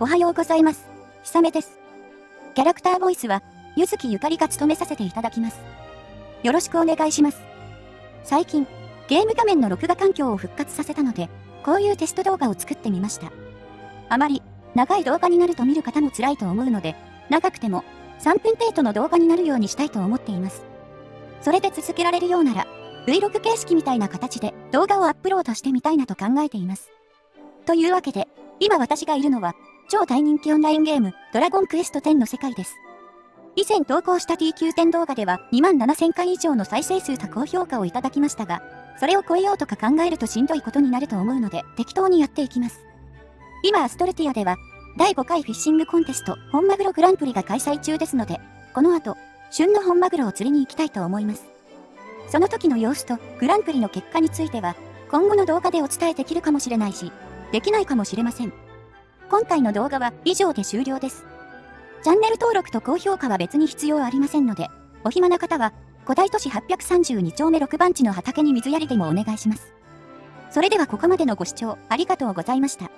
おはようございます。ひさめです。キャラクターボイスは、ゆずきゆかりが務めさせていただきます。よろしくお願いします。最近、ゲーム画面の録画環境を復活させたので、こういうテスト動画を作ってみました。あまり、長い動画になると見る方も辛いと思うので、長くても、3分程度の動画になるようにしたいと思っています。それで続けられるようなら、Vlog 形式みたいな形で動画をアップロードしてみたいなと考えています。というわけで、今私がいるのは、超大人気オンラインゲーム、ドラゴンクエスト10の世界です。以前投稿した TQ10 動画では2万7000回以上の再生数と高評価をいただきましたが、それを超えようとか考えるとしんどいことになると思うので適当にやっていきます。今アストルティアでは、第5回フィッシングコンテスト本マグログランプリが開催中ですので、この後、旬の本マグロを釣りに行きたいと思います。その時の様子とグランプリの結果については、今後の動画でお伝えできるかもしれないし、できないかもしれません。今回の動画は以上で終了です。チャンネル登録と高評価は別に必要ありませんので、お暇な方は、古代都市832丁目6番地の畑に水やりでもお願いします。それではここまでのご視聴ありがとうございました。